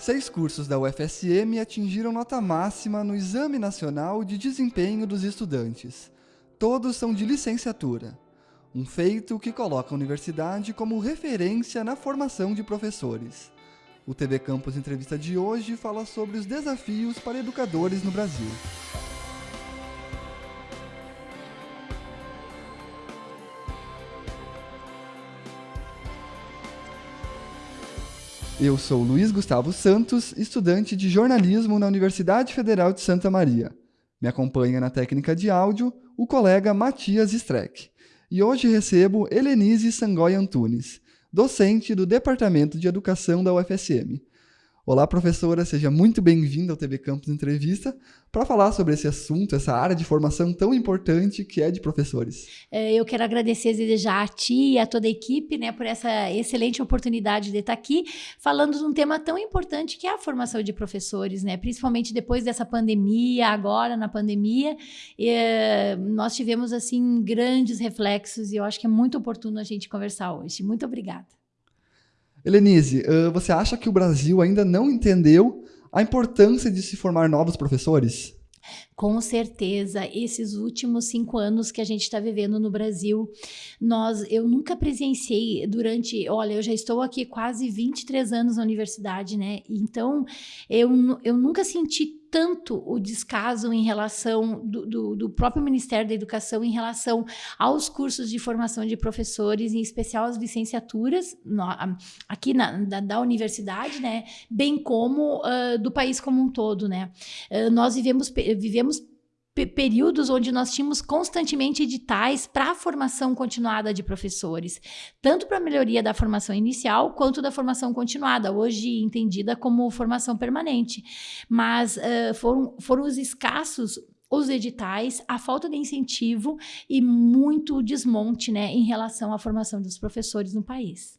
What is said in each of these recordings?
Seis cursos da UFSM atingiram nota máxima no Exame Nacional de Desempenho dos Estudantes. Todos são de licenciatura. Um feito que coloca a universidade como referência na formação de professores. O TV Campus Entrevista de hoje fala sobre os desafios para educadores no Brasil. Eu sou Luiz Gustavo Santos, estudante de jornalismo na Universidade Federal de Santa Maria. Me acompanha na técnica de áudio o colega Matias Streck. E hoje recebo Helenise Sangoy Antunes, docente do Departamento de Educação da UFSM. Olá, professora, seja muito bem-vinda ao TV Campus Entrevista para falar sobre esse assunto, essa área de formação tão importante que é de professores. É, eu quero agradecer já a ti e a toda a equipe né, por essa excelente oportunidade de estar aqui falando de um tema tão importante que é a formação de professores, né? principalmente depois dessa pandemia, agora na pandemia, é, nós tivemos assim grandes reflexos e eu acho que é muito oportuno a gente conversar hoje. Muito obrigada. Helenise, você acha que o Brasil ainda não entendeu a importância de se formar novos professores? Com certeza, esses últimos cinco anos que a gente está vivendo no Brasil, nós, eu nunca presenciei durante, olha, eu já estou aqui quase 23 anos na universidade, né? Então, eu, eu nunca senti tanto o descaso em relação do, do, do, próprio Ministério da Educação em relação aos cursos de formação de professores, em especial as licenciaturas no, aqui na, da, da, universidade, né, bem como uh, do país como um todo, né. Uh, nós vivemos, vivemos períodos onde nós tínhamos constantemente editais para a formação continuada de professores, tanto para a melhoria da formação inicial quanto da formação continuada, hoje entendida como formação permanente. Mas uh, foram, foram os escassos os editais, a falta de incentivo e muito desmonte né, em relação à formação dos professores no país.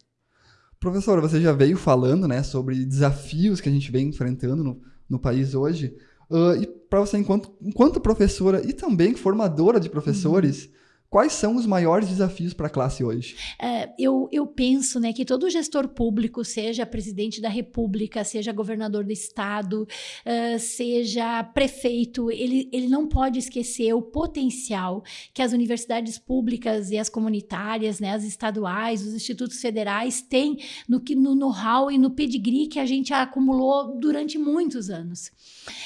Professora, você já veio falando né, sobre desafios que a gente vem enfrentando no, no país hoje. Uh, e para você, enquanto, enquanto professora e também formadora de professores, uhum. Quais são os maiores desafios para a classe hoje? É, eu, eu penso né, que todo gestor público, seja presidente da república, seja governador do estado, uh, seja prefeito, ele, ele não pode esquecer o potencial que as universidades públicas e as comunitárias, né, as estaduais, os institutos federais têm no, no know-how e no pedigree que a gente acumulou durante muitos anos.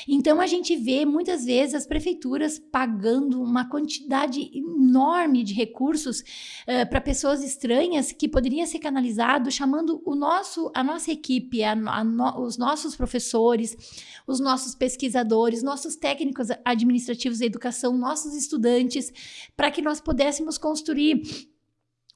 Então a gente vê muitas vezes as prefeituras pagando uma quantidade enorme enorme de recursos uh, para pessoas estranhas que poderia ser canalizado chamando o nosso, a nossa equipe, a, a no, os nossos professores, os nossos pesquisadores, nossos técnicos administrativos da educação, nossos estudantes, para que nós pudéssemos construir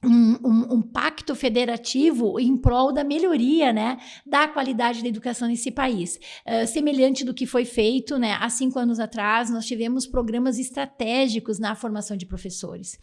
um, um, um, pacto federativo em prol da melhoria né, da qualidade da educação nesse país. Uh, semelhante do que foi feito né, há cinco anos atrás, nós tivemos programas estratégicos na formação de professores.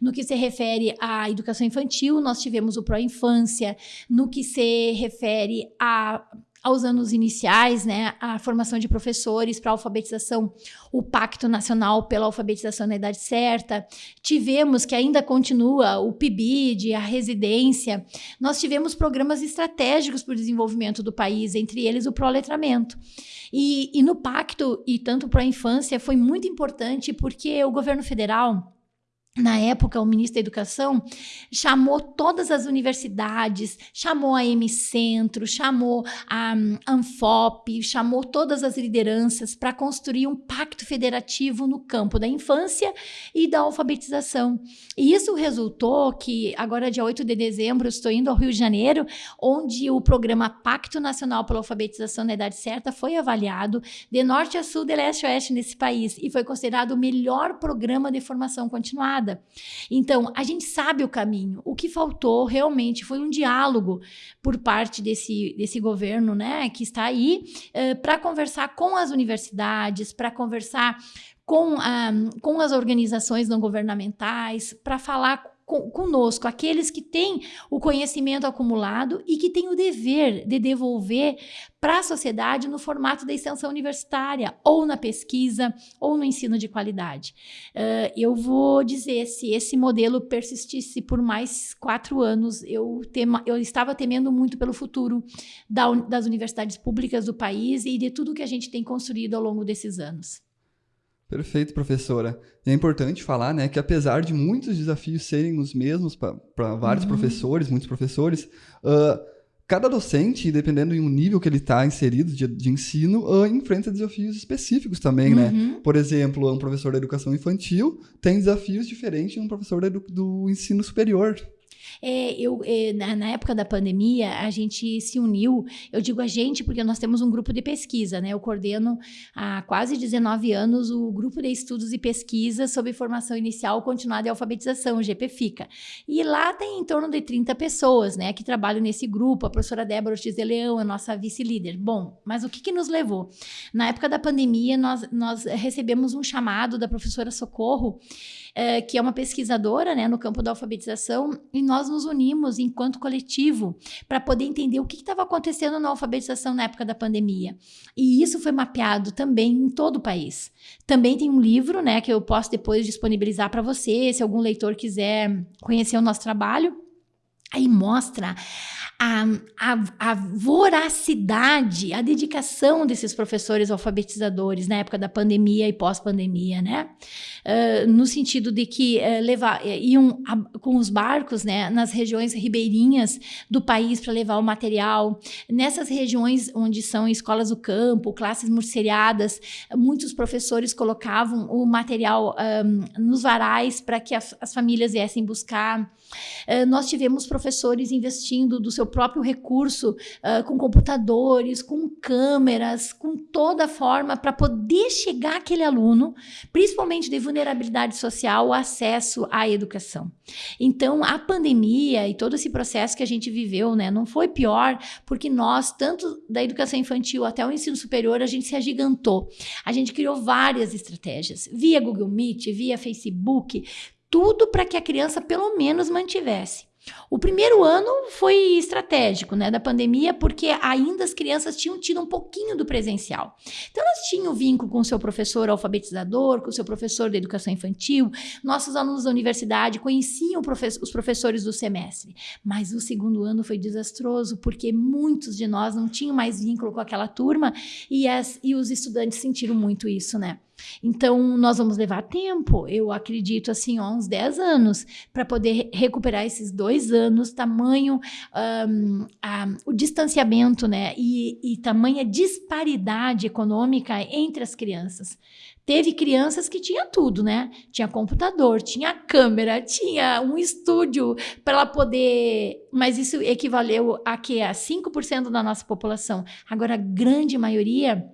No que se refere à educação infantil, nós tivemos o Pró-Infância. No que se refere a aos anos iniciais, né, a formação de professores para alfabetização, o Pacto Nacional pela Alfabetização na Idade Certa. Tivemos, que ainda continua, o PIBID, a residência. Nós tivemos programas estratégicos para o desenvolvimento do país, entre eles o proletramento. E, e no Pacto, e tanto para a infância, foi muito importante porque o governo federal na época, o ministro da Educação chamou todas as universidades, chamou a M-Centro, chamou a Anfop, chamou todas as lideranças para construir um pacto federativo no campo da infância e da alfabetização. E isso resultou que, agora, dia 8 de dezembro, estou indo ao Rio de Janeiro, onde o programa Pacto Nacional pela Alfabetização na Idade Certa foi avaliado de norte a sul, de leste a oeste nesse país e foi considerado o melhor programa de formação continuada nada. Então, a gente sabe o caminho. O que faltou realmente foi um diálogo por parte desse, desse governo, né, que está aí, eh, para conversar com as universidades, para conversar com, um, com as organizações não governamentais, para falar conosco, aqueles que têm o conhecimento acumulado e que têm o dever de devolver para a sociedade no formato da extensão universitária, ou na pesquisa, ou no ensino de qualidade. Uh, eu vou dizer, se esse modelo persistisse por mais quatro anos, eu, tema, eu estava temendo muito pelo futuro da, das universidades públicas do país e de tudo que a gente tem construído ao longo desses anos. Perfeito, professora. E é importante falar né, que apesar de muitos desafios serem os mesmos para vários uhum. professores, muitos professores, uh, cada docente, dependendo do nível que ele está inserido de, de ensino, uh, enfrenta desafios específicos também, né? uhum. né? Por exemplo, um professor da educação infantil tem desafios diferentes de um professor do, do ensino superior. É, eu, é, na, na, época da pandemia, a gente se uniu, eu digo a gente porque nós temos um grupo de pesquisa, né? Eu coordeno há quase 19 anos o grupo de estudos e pesquisa sobre formação inicial, continuada e alfabetização, o GPFICA. E lá tem em torno de 30 pessoas, né, que trabalham nesse grupo. A professora Débora Ortiz de Leão é nossa vice-líder. Bom, mas o que, que nos levou? Na época da pandemia, nós, nós recebemos um chamado da professora Socorro, é, que é uma pesquisadora né, no campo da alfabetização, e nós nos unimos enquanto coletivo para poder entender o que estava acontecendo na alfabetização na época da pandemia. E isso foi mapeado também em todo o país. Também tem um livro né, que eu posso depois disponibilizar para você, se algum leitor quiser conhecer o nosso trabalho. Aí mostra a, a, a, voracidade, a dedicação desses professores alfabetizadores na época da pandemia e pós-pandemia, né? Uh, no sentido de que uh, levar, uh, iam a, com os barcos né, nas regiões ribeirinhas do país para levar o material. Nessas regiões onde são escolas do campo, classes murceriadas, muitos professores colocavam o material um, nos varais para que as, as, famílias viessem buscar. Nós tivemos professores investindo do seu próprio recurso, uh, com computadores, com câmeras, com toda forma para poder chegar aquele aluno, principalmente de vulnerabilidade social, o acesso à educação. Então, a pandemia e todo esse processo que a gente viveu, né, não foi pior, porque nós, tanto da educação infantil até o ensino superior, a gente se agigantou. A gente criou várias estratégias, via Google Meet, via Facebook, tudo para que a criança pelo menos mantivesse o primeiro ano foi estratégico, né, da pandemia, porque ainda as crianças tinham tido um pouquinho do presencial. Então, elas tinham vínculo com o seu professor alfabetizador, com o seu professor de educação infantil. Nossos alunos da universidade conheciam os professores do semestre. Mas o segundo ano foi desastroso, porque muitos de nós não tinham mais vínculo com aquela turma e, as, e os estudantes sentiram muito isso, né? Então, nós vamos levar tempo, eu acredito assim, ó, uns 10 anos, para poder recuperar esses dois anos, tamanho, um, a, o distanciamento, né, e, e tamanha disparidade econômica entre as crianças. Teve crianças que tinha tudo, né? Tinha computador, tinha câmera, tinha um estúdio para ela poder. Mas isso equivaleu a que? A 5% da nossa população. Agora, a grande maioria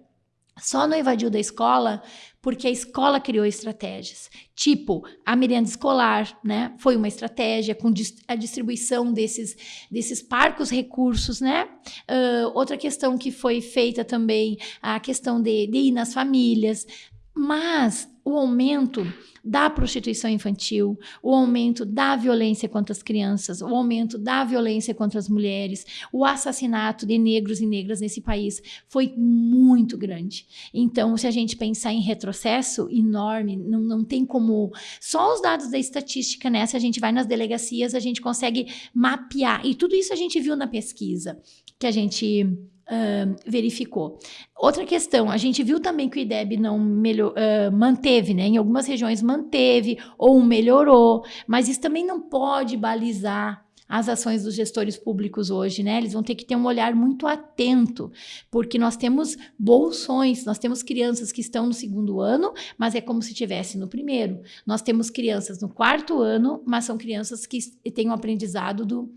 só não evadiu da escola porque a escola criou estratégias. Tipo, a merenda escolar, né? Foi uma estratégia com a distribuição desses, desses parcos recursos, né? Uh, outra questão que foi feita também, a questão de, de ir nas famílias. Mas o aumento da prostituição infantil, o aumento da violência contra as crianças, o aumento da violência contra as mulheres, o assassinato de negros e negras nesse país foi muito grande. Então, se a gente pensar em retrocesso enorme, não, não tem como. Só os dados da estatística, né? Se a gente vai nas delegacias, a gente consegue mapear. E tudo isso a gente viu na pesquisa que a gente verificou. Outra questão, a gente viu também que o IDEB não melhor, uh, manteve, né? Em algumas regiões manteve ou melhorou, mas isso também não pode balizar as ações dos gestores públicos hoje, né? Eles vão ter que ter um olhar muito atento, porque nós temos bolsões, nós temos crianças que estão no segundo ano, mas é como se tivesse no primeiro. Nós temos crianças no quarto ano, mas são crianças que têm um aprendizado do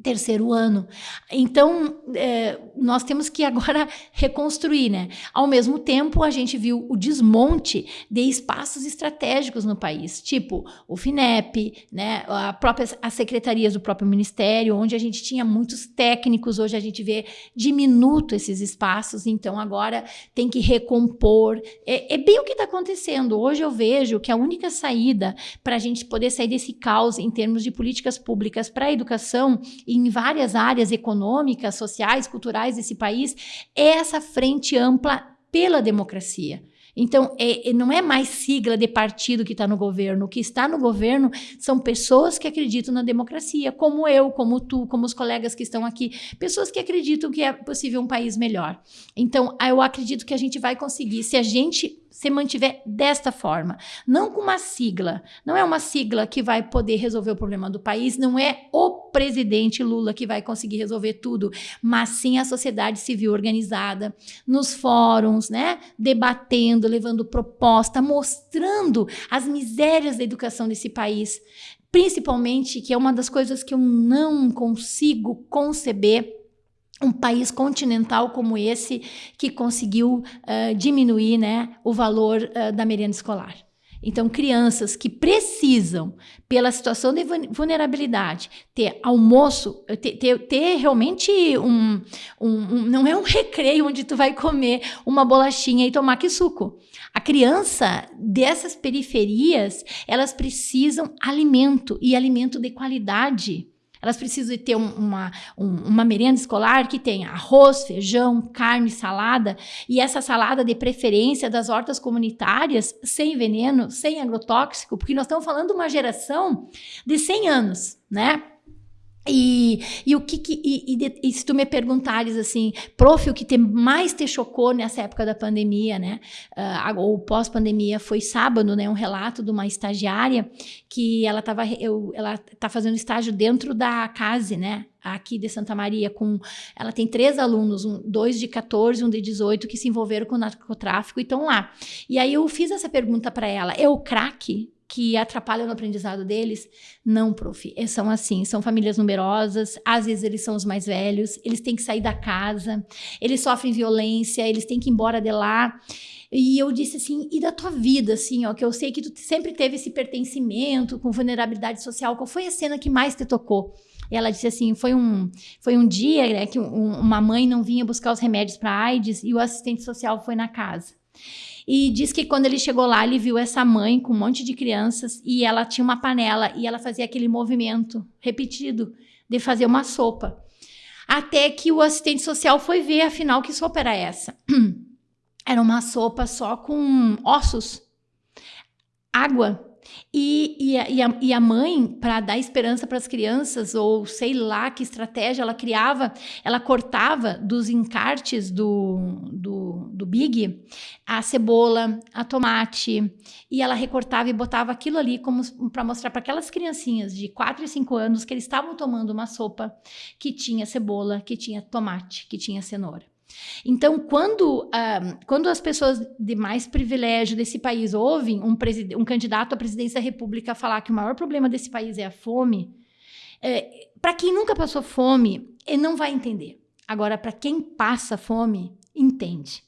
terceiro ano. Então, é, nós temos que agora reconstruir, né? Ao mesmo tempo, a gente viu o desmonte de espaços estratégicos no país, tipo o FINEP, né? A própria as secretarias do próprio ministério, onde a gente tinha muitos técnicos, hoje a gente vê diminuto esses espaços, então agora tem que recompor. É, é bem o que está acontecendo. Hoje eu vejo que a única saída para a gente poder sair desse caos em termos de políticas públicas para a educação em várias áreas econômicas, sociais, culturais desse país, é essa frente ampla pela democracia. Então, é, é, não é mais sigla de partido que está no governo. O que está no governo são pessoas que acreditam na democracia, como eu, como tu, como os colegas que estão aqui. Pessoas que acreditam que é possível um país melhor. Então, eu acredito que a gente vai conseguir, se a gente se mantiver desta forma, não com uma sigla, não é uma sigla que vai poder resolver o problema do país, não é o presidente Lula que vai conseguir resolver tudo, mas sim a sociedade civil organizada, nos fóruns, né, debatendo, levando proposta, mostrando as misérias da educação desse país, principalmente que é uma das coisas que eu não consigo conceber um país continental como esse que conseguiu uh, diminuir né, o valor uh, da merenda escolar. Então, crianças que precisam, pela situação de vulnerabilidade, ter almoço, ter, ter, ter realmente um, um, um, Não é um recreio onde tu vai comer uma bolachinha e tomar que suco. A criança dessas periferias, elas precisam alimento e alimento de qualidade. Elas precisam ter um, uma, um, uma merenda escolar que tenha arroz, feijão, carne, salada, e essa salada de preferência das hortas comunitárias, sem veneno, sem agrotóxico, porque nós estamos falando de uma geração de 100 anos, né? E, e o que, que e, e, e, se tu me perguntares assim, prof, o que te, mais te chocou nessa época da pandemia, né? Uh, ou pós-pandemia, foi sábado, né? Um relato de uma estagiária que ela estava ela tá fazendo estágio dentro da CASE, né? Aqui de Santa Maria, com ela tem três alunos, um, dois de 14, um de 18, que se envolveram com narcotráfico e estão lá. E aí eu fiz essa pergunta para ela: é o crack? Que atrapalham no aprendizado deles? Não, prof. É, são assim, são famílias numerosas, às vezes eles são os mais velhos, eles têm que sair da casa, eles sofrem violência, eles têm que ir embora de lá. E eu disse assim, e da tua vida, assim, ó, que eu sei que tu sempre teve esse pertencimento com vulnerabilidade social, qual foi a cena que mais te tocou? E ela disse assim, foi um, foi um dia né, que um, uma mãe não vinha buscar os remédios para AIDS e o assistente social foi na casa. E diz que quando ele chegou lá, ele viu essa mãe com um monte de crianças e ela tinha uma panela e ela fazia aquele movimento repetido de fazer uma sopa. Até que o assistente social foi ver, afinal, que sopa era essa. Era uma sopa só com ossos, água e, e, a, e, a, e a mãe, para dar esperança para as crianças, ou sei lá que estratégia ela criava, ela cortava dos encartes do, do, do Big a cebola, a tomate, e ela recortava e botava aquilo ali como para mostrar para aquelas criancinhas de 4 e 5 anos que eles estavam tomando uma sopa que tinha cebola, que tinha tomate, que tinha cenoura. Então, quando, uh, quando as pessoas de mais privilégio desse país ouvem um, um, candidato à presidência da República falar que o maior problema desse país é a fome, é, para quem nunca passou fome, ele não vai entender. Agora, para quem passa fome, entende.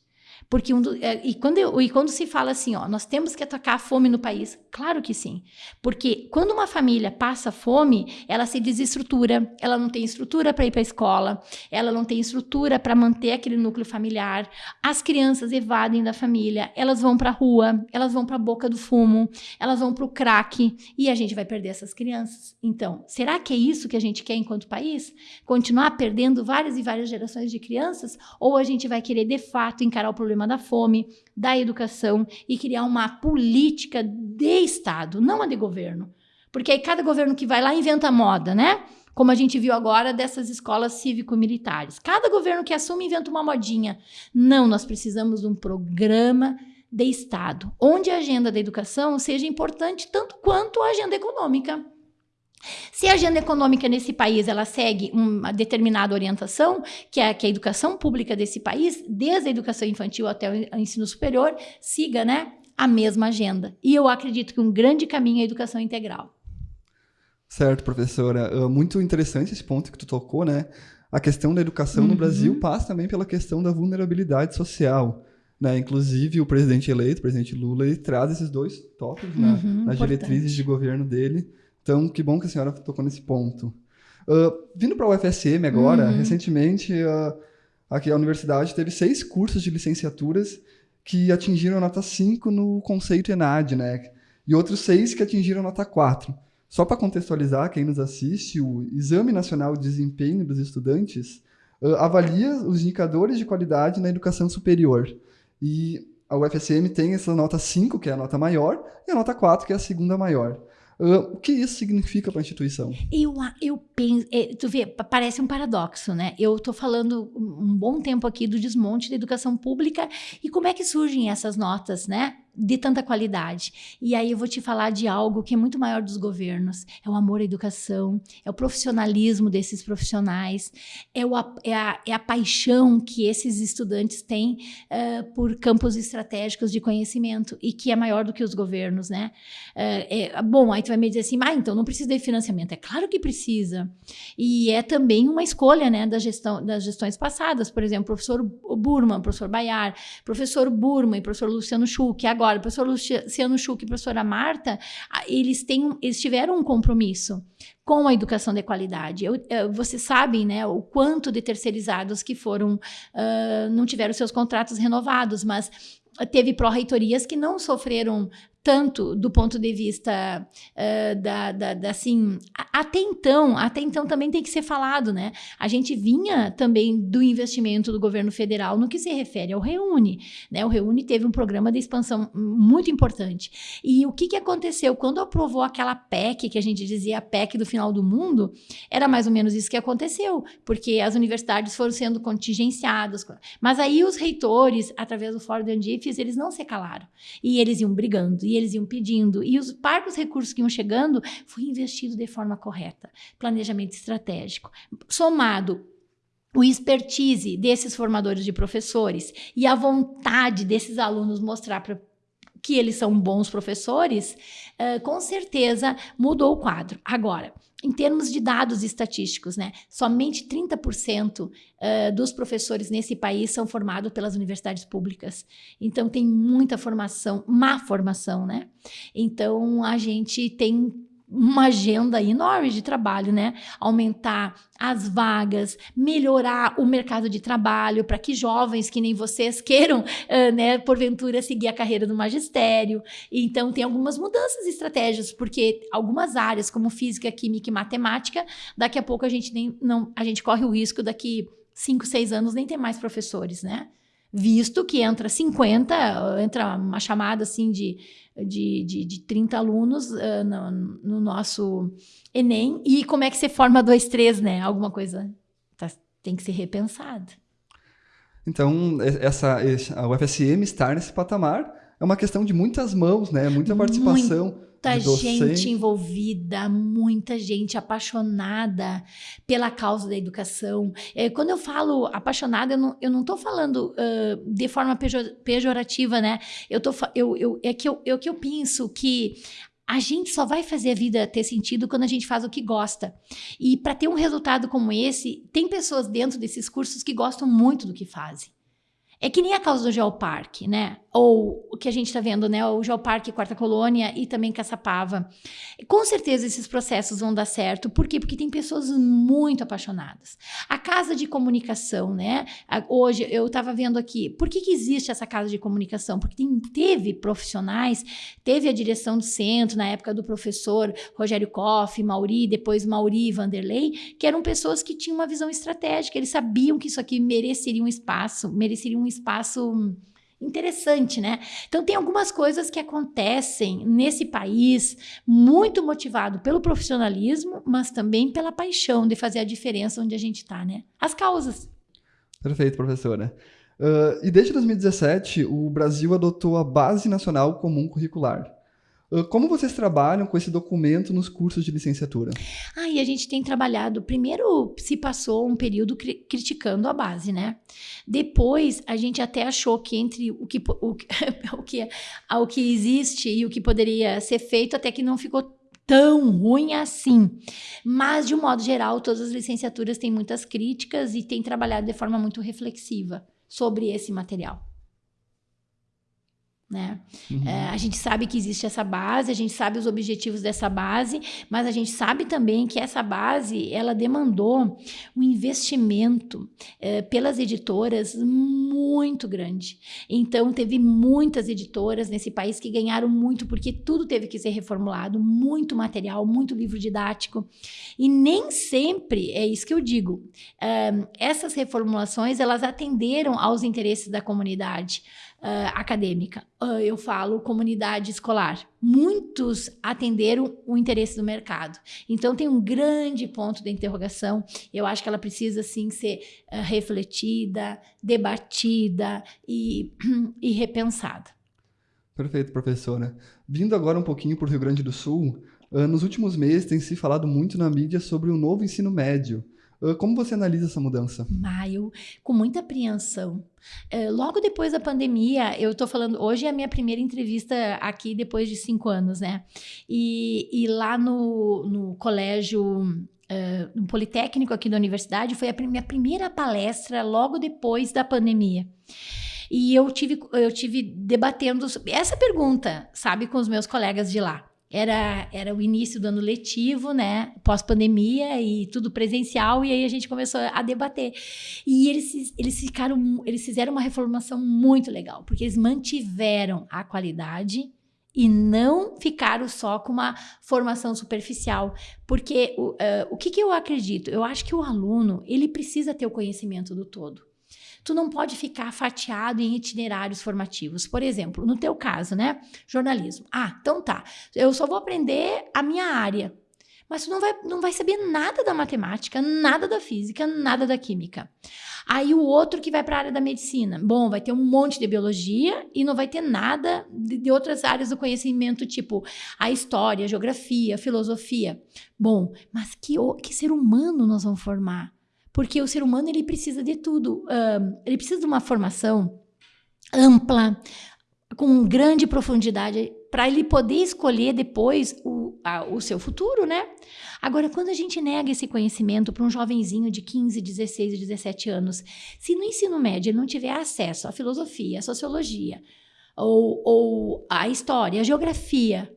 Porque um do, é, e, quando eu, e quando se fala assim, ó, nós temos que atacar a fome no país, claro que sim. Porque quando uma família passa fome, ela se desestrutura, ela não tem estrutura para ir para a escola, ela não tem estrutura para manter aquele núcleo familiar. As crianças evadem da família, elas vão para a rua, elas vão para a boca do fumo, elas vão para o crack e a gente vai perder essas crianças. Então, será que é isso que a gente quer enquanto país? Continuar perdendo várias e várias gerações de crianças? Ou a gente vai querer de fato encarar o problema problema da fome, da educação e criar uma política de Estado, não a de governo. Porque aí cada governo que vai lá inventa moda, né? Como a gente viu agora dessas escolas cívico-militares. Cada governo que assume inventa uma modinha. Não, nós precisamos de um programa de Estado, onde a agenda da educação seja importante tanto quanto a agenda econômica. Se a agenda econômica nesse país ela segue uma determinada orientação, que é que a educação pública desse país, desde a educação infantil até o ensino superior, siga né, a mesma agenda. E eu acredito que um grande caminho é a educação integral. Certo, professora. Uh, muito interessante esse ponto que tu tocou, né? A questão da educação uhum. no Brasil passa também pela questão da vulnerabilidade social. Né? Inclusive, o presidente eleito, o presidente Lula, ele traz esses dois tópicos uhum, na, nas diretrizes de governo dele. Então, que bom que a senhora tocou nesse ponto. Uh, vindo para o UFSM agora, uhum. recentemente, uh, aqui a universidade teve seis cursos de licenciaturas que atingiram nota 5 no conceito ENAD, né? E outros seis que atingiram nota 4. Só para contextualizar quem nos assiste, o Exame Nacional de Desempenho dos Estudantes uh, avalia os indicadores de qualidade na educação superior. E a UFSM tem essa nota 5, que é a nota maior, e a nota 4, que é a segunda maior. Uh, o que isso significa para a instituição? Eu, eu penso, é, tu vê, parece um paradoxo, né? Eu estou falando um bom tempo aqui do desmonte da educação pública e como é que surgem essas notas, né? De tanta qualidade. E aí eu vou te falar de algo que é muito maior dos governos: é o amor à educação, é o profissionalismo desses profissionais, é, o, é, a, é a paixão que esses estudantes têm uh, por campos estratégicos de conhecimento e que é maior do que os governos, né? Uh, é, bom, aí tu vai me dizer assim, ah, então não precisa de financiamento. É claro que precisa. E é também uma escolha, né, da gestão, das gestões passadas. Por exemplo, professor Burman, professor Bayar, professor Burman e professor Luciano Schuch, agora Agora, o professor Luciano Schuch e a professora Marta, eles, têm, eles tiveram um compromisso com a educação de qualidade. Eu, eu, vocês sabem né, o quanto de terceirizados que foram, uh, não tiveram seus contratos renovados, mas teve pró-reitorias que não sofreram tanto do ponto de vista uh, da, da, da, assim, até então, até então também tem que ser falado, né? A gente vinha também do investimento do governo federal no que se refere ao Reúne, né? O Reúne teve um programa de expansão muito importante. E o que, que aconteceu? Quando aprovou aquela PEC, que a gente dizia a PEC do final do mundo, era mais ou menos isso que aconteceu, porque as universidades foram sendo contingenciadas. Mas aí os reitores, através do Fórum de Andifes, eles não se calaram. E eles iam brigando, e eles iam pedindo, e os parcos recursos que iam chegando, foi investido de forma correta. Planejamento estratégico. Somado o expertise desses formadores de professores e a vontade desses alunos mostrar para que eles são bons professores, uh, com certeza mudou o quadro. Agora, em termos de dados estatísticos, né, somente 30% uh, dos professores nesse país são formados pelas universidades públicas. Então, tem muita formação, má formação, né? Então, a gente tem uma agenda enorme de trabalho, né? Aumentar as vagas, melhorar o mercado de trabalho para que jovens que nem vocês queiram, uh, né, porventura seguir a carreira do magistério. Então tem algumas mudanças estratégias, porque algumas áreas como física, química e matemática, daqui a pouco a gente nem não a gente corre o risco daqui cinco, seis anos nem ter mais professores, né? Visto que entra 50, entra uma chamada assim de de, de, de 30 alunos uh, no, no, nosso Enem. E como é que você forma dois, três, né? Alguma coisa tá, tem que ser repensada. Então, essa, a UFSM estar nesse patamar é uma questão de muitas mãos, né? Muita participação. Muito muita gente envolvida, muita gente apaixonada pela causa da educação. É, quando eu falo apaixonada, eu não estou falando uh, de forma pejorativa, né? Eu tô, eu, eu, é, que eu, é que eu penso que a gente só vai fazer a vida ter sentido quando a gente faz o que gosta. E para ter um resultado como esse, tem pessoas dentro desses cursos que gostam muito do que fazem. É que nem a causa do Geoparque, né? ou o que a gente está vendo, né, o Geoparque Quarta Colônia e também Caçapava. Com certeza esses processos vão dar certo. Por quê? Porque tem pessoas muito apaixonadas. A casa de comunicação, né? Hoje eu estava vendo aqui, por que, que existe essa casa de comunicação? Porque tem, teve profissionais, teve a direção do centro na época do professor Rogério Koff, Mauri, depois Mauri e Vanderlei, que eram pessoas que tinham uma visão estratégica, eles sabiam que isso aqui mereceria um espaço, mereceria um espaço interessante, né? Então tem algumas coisas que acontecem nesse país muito motivado pelo profissionalismo, mas também pela paixão de fazer a diferença onde a gente está, né? As causas. Perfeito, professora. Uh, e desde 2017, o Brasil adotou a Base Nacional Comum Curricular. Como vocês trabalham com esse documento nos cursos de licenciatura? Ah, e a gente tem trabalhado. Primeiro se passou um período cri criticando a base, né? Depois a gente até achou que entre o que, o, o, que, o que existe e o que poderia ser feito, até que não ficou tão ruim assim. Mas, de um modo geral, todas as licenciaturas têm muitas críticas e têm trabalhado de forma muito reflexiva sobre esse material. Né? Uhum. É, a gente sabe que existe essa base, a gente sabe os objetivos dessa base, mas a gente sabe também que essa base ela demandou um investimento é, pelas editoras muito grande. Então teve muitas editoras nesse país que ganharam muito porque tudo teve que ser reformulado, muito material, muito livro didático e nem sempre é isso que eu digo. É, essas reformulações elas atenderam aos interesses da comunidade uh, acadêmica, uh, eu falo comunidade escolar. Muitos atenderam o interesse do mercado. Então, tem um grande ponto de interrogação. Eu acho que ela precisa, sim, ser uh, refletida, debatida e, e repensada. Perfeito, professora. Vindo agora um pouquinho para o Rio Grande do Sul, nos últimos meses tem se falado muito na mídia sobre o novo ensino médio. Como você analisa essa mudança? Maio, com muita apreensão. É, logo depois da pandemia, eu estou falando, hoje é a minha primeira entrevista aqui depois de cinco anos, né? E, e lá no, no colégio no Politécnico aqui da universidade, foi a minha primeira palestra logo depois da pandemia. E eu tive, eu tive debatendo essa pergunta, sabe, com os meus colegas de lá era, era o início do ano letivo, né? Pós-pandemia e tudo presencial, e aí a gente começou a debater. E eles, eles ficaram, eles fizeram uma reformulação muito legal, porque eles mantiveram a qualidade e não ficaram só com uma formação superficial. Porque uh, o que, que eu acredito? Eu acho que o aluno, ele precisa ter o conhecimento do todo tu não pode ficar fatiado em itinerários formativos. Por exemplo, no teu caso, né? Jornalismo. Ah, então tá. Eu só vou aprender a minha área. Mas tu não vai, não vai saber nada da matemática, nada da física, nada da química. Aí o outro que vai para a área da medicina, bom, vai ter um monte de biologia e não vai ter nada de, de, outras áreas do conhecimento, tipo a história, a geografia, a filosofia. Bom, mas que, que ser humano nós vamos formar? Porque o ser humano ele precisa de tudo. Ele precisa de uma formação ampla, com grande profundidade, para ele poder escolher depois o, a, o seu futuro, né? Agora, quando a gente nega esse conhecimento para um jovenzinho de 15, 16, 17 anos, se no ensino médio ele não tiver acesso à filosofia, à sociologia, ou, ou à história, à geografia,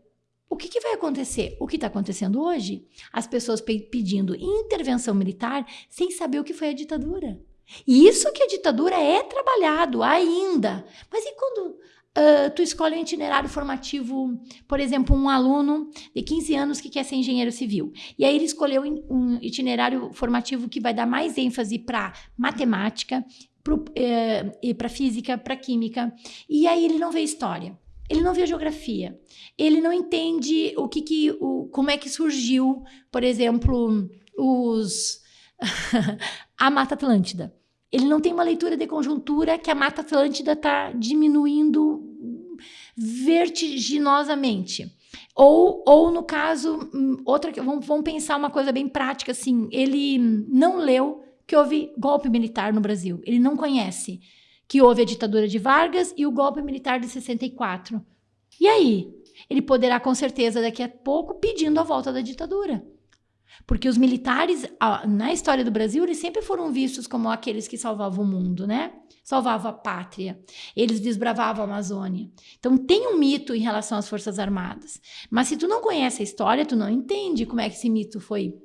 o que, que, vai acontecer? O que está acontecendo hoje? As pessoas pe pedindo intervenção militar sem saber o que foi a ditadura. E isso que a ditadura é trabalhado ainda. Mas e quando uh, tu escolhe um itinerário formativo, por exemplo, um aluno de 15 anos que quer ser engenheiro civil. E aí ele escolheu um itinerário formativo que vai dar mais ênfase para matemática, para uh, física, para química. E aí ele não vê história. Ele não vê geografia. Ele não entende o que, que o, como é que surgiu, por exemplo, os a Mata Atlântida. Ele não tem uma leitura de conjuntura que a Mata Atlântida está diminuindo vertiginosamente. Ou, ou no caso, outra vamos, vamos pensar uma coisa bem prática assim, ele não leu que houve golpe militar no Brasil. Ele não conhece que houve a ditadura de Vargas e o golpe militar de 64. E aí? Ele poderá, com certeza, daqui a pouco, pedindo a volta da ditadura. Porque os militares, na história do Brasil, eles sempre foram vistos como aqueles que salvavam o mundo, né? Salvavam a pátria. Eles desbravavam a Amazônia. Então, tem um mito em relação às Forças Armadas. Mas se tu não conhece a história, tu não entende como é que esse mito foi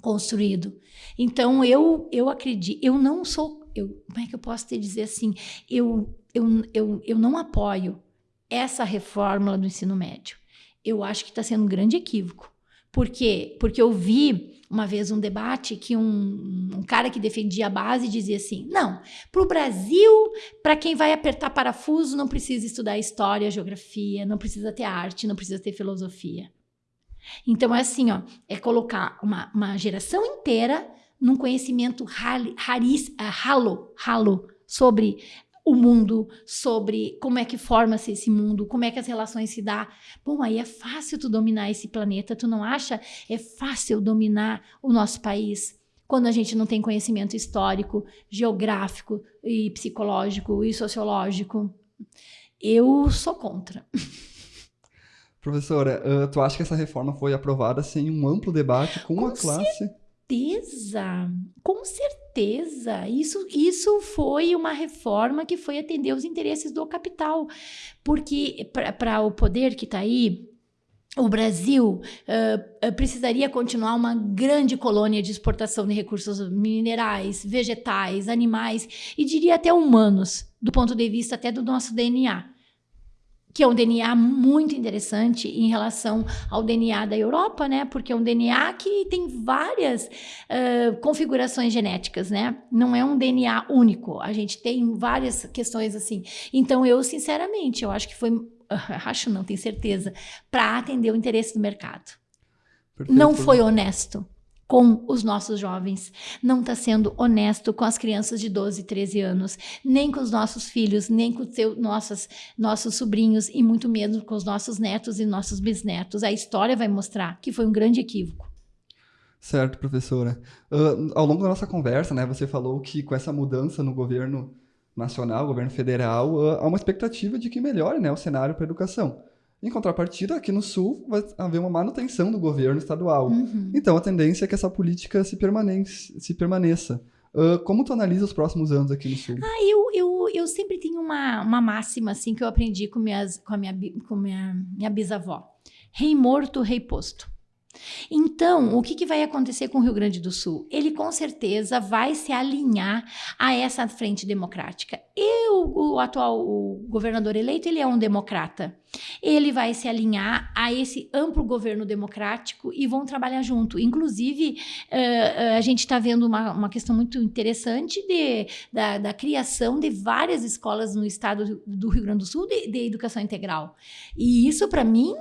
construído. Então, eu, eu acredito, eu não sou eu, como é que eu posso te dizer assim? Eu, eu, eu, eu não apoio essa reforma do ensino médio. Eu acho que está sendo um grande equívoco. Por quê? Porque eu vi uma vez um debate que um, um cara que defendia a base dizia assim: não, para o Brasil, para quem vai apertar parafuso, não precisa estudar história, geografia, não precisa ter arte, não precisa ter filosofia. Então é assim, ó, é colocar uma, uma geração inteira num conhecimento raris, uh, ralo, ralo sobre o mundo, sobre como é que forma-se esse mundo, como é que as relações se dá. Bom, aí é fácil tu dominar esse planeta, tu não acha? É fácil dominar o nosso país quando a gente não tem conhecimento histórico, geográfico e psicológico e sociológico. Eu sou contra. Professora, uh, tu acha que essa reforma foi aprovada sem um amplo debate com, com a classe? certeza, com certeza. Isso, isso foi uma reforma que foi atender os interesses do capital. Porque para o poder que está aí, o Brasil uh, precisaria continuar uma grande colônia de exportação de recursos minerais, vegetais, animais e diria até humanos, do ponto de vista até do nosso DNA que é um DNA muito interessante em relação ao DNA da Europa, né? Porque é um DNA que tem várias uh, configurações genéticas, né? Não é um DNA único. A gente tem várias questões assim. Então, eu, sinceramente, eu acho que foi. acho não, tenho certeza, para atender o interesse do mercado. Perfeito. Não foi honesto com os nossos jovens, não está sendo honesto com as crianças de 12, 13 anos, nem com os nossos filhos, nem com seu, nossas, nossos sobrinhos e muito menos com os nossos netos e nossos bisnetos. A história vai mostrar que foi um grande equívoco. Certo, professora. Uh, ao longo da nossa conversa, né, você falou que com essa mudança no governo nacional, governo federal, uh, há uma expectativa de que melhore né, o cenário para a educação. Em contrapartida, aqui no Sul vai haver uma manutenção do governo estadual. Uhum. Então, a tendência é que essa política se, se permaneça. Uh, como tu analisa os próximos anos aqui no Sul? Ah, eu, eu, eu sempre tenho uma, uma máxima assim que eu aprendi com, minhas, com a minha, com minha, minha bisavó. Rei morto, rei posto. Então, o que, que, vai acontecer com o Rio Grande do Sul? Ele com certeza vai se alinhar a essa frente democrática. E o, o atual o governador eleito, ele é um democrata. Ele vai se alinhar a esse amplo governo democrático e vão trabalhar junto. Inclusive, uh, a gente está vendo uma, uma questão muito interessante de, da, da, criação de várias escolas no estado do Rio Grande do Sul de, de educação integral. E isso, para mim,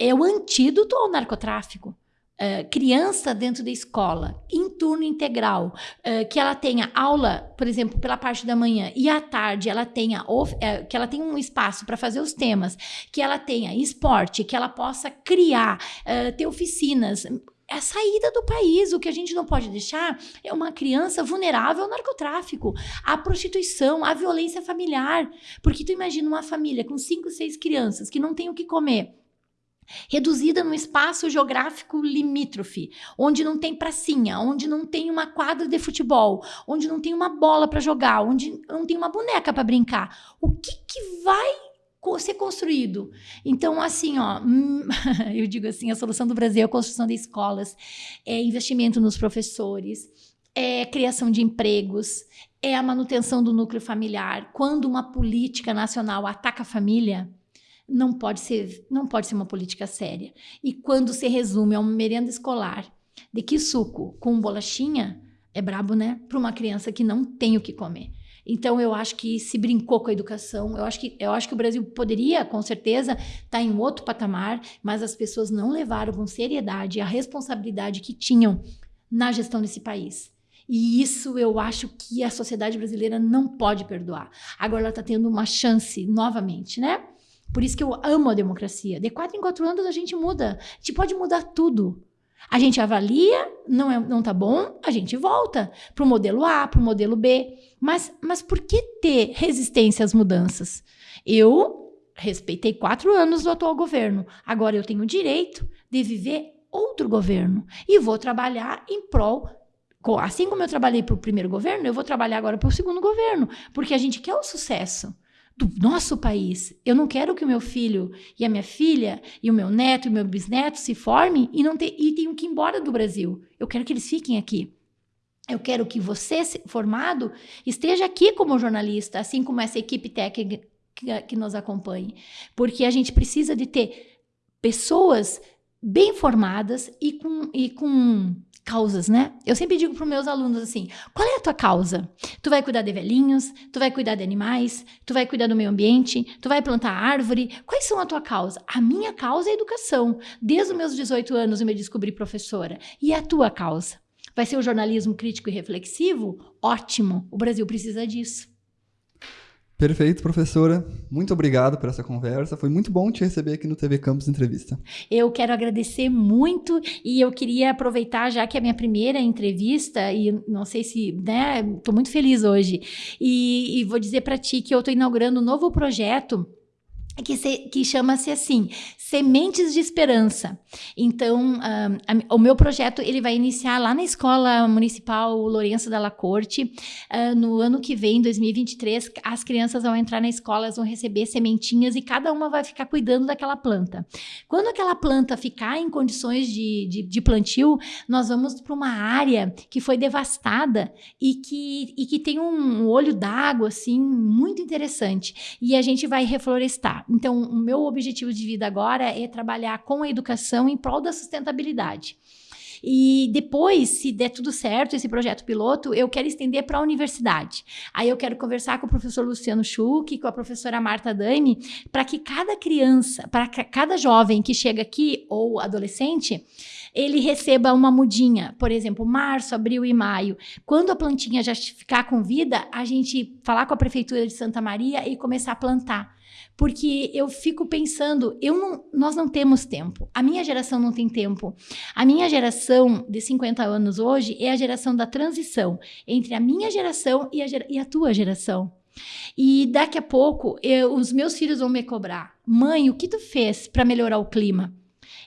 é o antídoto ao narcotráfico. Uh, criança dentro da escola, em turno integral, uh, que ela tenha aula, por exemplo, pela parte da manhã e à tarde ela tenha uh, que ela tenha um espaço para fazer os temas, que ela tenha esporte, que ela possa criar, ter oficinas. A saída do país. O que a gente não pode deixar é uma criança vulnerável ao narcotráfico, à prostituição, à violência familiar. Porque tu imagina uma família com cinco, seis crianças que não tem o que comer reduzida num espaço geográfico limítrofe, onde não tem pracinha, onde não tem uma quadra de futebol, onde não tem uma bola para jogar, onde não tem uma boneca para brincar. O que, que vai ser construído. Então, assim, ó, eu digo assim, a solução do Brasil é a construção de escolas, é investimento nos professores, é criação de empregos, é a manutenção do núcleo familiar. Quando uma política nacional ataca a família, não pode ser, não pode ser uma política séria. E quando se resume a uma merenda escolar de que suco com bolachinha, é brabo, né? Para uma criança que não tem o que comer. Então eu acho que se brincou com a educação. Eu acho que eu acho que o Brasil poderia, com certeza, estar tá em outro patamar, mas as pessoas não levaram com seriedade a responsabilidade que tinham na gestão desse país. E isso eu acho que a sociedade brasileira não pode perdoar. Agora ela está tendo uma chance novamente, né? Por isso que eu amo a democracia. De quatro em quatro anos a gente muda. A gente pode mudar tudo. A gente avalia, não, é, não tá bom, a gente volta para o modelo A, para o modelo B. Mas, mas por que ter resistência às mudanças? Eu respeitei quatro anos do atual governo. Agora eu tenho o direito de viver outro governo. E vou trabalhar em prol Assim como eu trabalhei para o primeiro governo, eu vou trabalhar agora para o segundo governo, porque a gente quer o sucesso do nosso país. Eu não quero que o meu filho e a minha filha e o meu neto e o meu bisneto se formem e não e tenham que ir embora do Brasil. Eu quero que eles fiquem aqui. Eu quero que você, formado, esteja aqui como jornalista, assim como essa equipe técnica que, que nos acompanhe. Porque a gente precisa de ter pessoas bem formadas e com, e com causas, né? Eu sempre digo para os meus alunos assim: qual é a tua causa? Tu vai cuidar de velhinhos, tu vai cuidar de animais, tu vai cuidar do meio ambiente, tu vai plantar árvore. Quais são a tua causa? A minha causa é a educação. Desde os meus 18 anos eu me descobri professora. E a tua causa? Vai ser o jornalismo crítico e reflexivo? Ótimo! O Brasil precisa disso. Perfeito, professora. Muito obrigado por essa conversa. Foi muito bom te receber aqui no TV Campus Entrevista. Eu quero agradecer muito e eu queria aproveitar, já que é a minha primeira entrevista, e não sei se, né, estou muito feliz hoje, e, e vou dizer para ti que eu estou inaugurando um novo projeto que, que chama-se assim, Sementes de Esperança. Então, uh, o meu projeto ele vai iniciar lá na Escola Municipal Lourenço Della Corte. Uh, no ano que vem, 2023, as crianças vão entrar na escola, elas vão receber sementinhas e cada uma vai ficar cuidando daquela planta. Quando aquela planta ficar em condições de, de, de plantio, nós vamos para uma área que foi devastada e que, e que tem um olho d'água, assim, muito interessante. E a gente vai reflorestar. Então, o meu objetivo de vida agora é trabalhar com a educação em prol da sustentabilidade. E depois, se der tudo certo, esse projeto piloto, eu quero estender para a universidade. Aí eu quero conversar com o professor Luciano Schuch, com a professora Marta Dani, para que cada criança, para cada jovem que chega aqui, ou adolescente, ele receba uma mudinha, por exemplo, março, abril e maio. Quando a plantinha já ficar com vida, a gente falar com a prefeitura de Santa Maria e começar a plantar porque eu fico pensando, eu não, nós não temos tempo. A minha geração não tem tempo. A minha geração de 50 anos hoje é a geração da transição entre a minha geração e a, e a tua geração. E daqui a pouco eu, os meus filhos vão me cobrar: mãe, o que tu fez para melhorar o clima?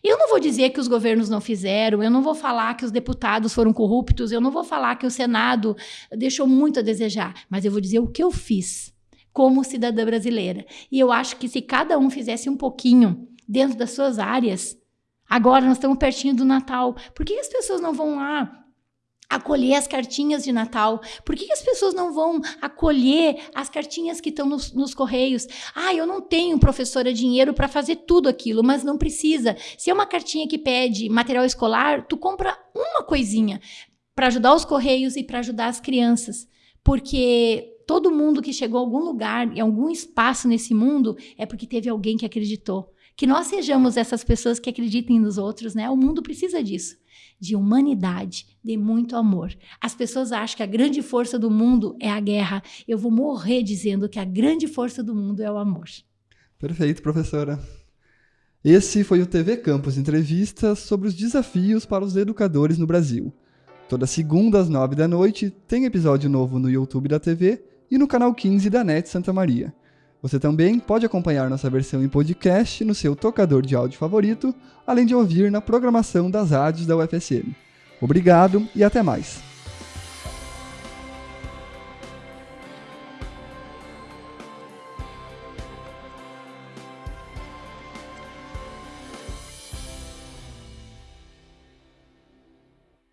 Eu não vou dizer que os governos não fizeram, eu não vou falar que os deputados foram corruptos, eu não vou falar que o Senado deixou muito a desejar, mas eu vou dizer o que eu fiz como cidadã brasileira. E eu acho que se cada um fizesse um pouquinho dentro das suas áreas, agora nós estamos pertinho do Natal, por que as pessoas não vão lá acolher as cartinhas de Natal? Por que, as pessoas não vão acolher as cartinhas que estão nos, nos correios? Ah, eu não tenho, professora, dinheiro para fazer tudo aquilo, mas não precisa. Se é uma cartinha que pede material escolar, tu compra uma coisinha para ajudar os correios e para ajudar as crianças. Porque todo mundo que chegou a algum lugar, em algum espaço nesse mundo, é porque teve alguém que acreditou. Que nós sejamos essas pessoas que acreditem nos outros, né? O mundo precisa disso de humanidade, de muito amor. As pessoas acham que a grande força do mundo é a guerra. Eu vou morrer dizendo que a grande força do mundo é o amor. Perfeito, professora. Esse foi o TV Campus Entrevista sobre os desafios para os educadores no Brasil. Toda segunda às nove da noite tem episódio novo no YouTube da TV e no canal 15 da NET Santa Maria. Você também pode acompanhar nossa versão em podcast no seu tocador de áudio favorito, além de ouvir na programação das rádios da UFSM. Obrigado e até mais!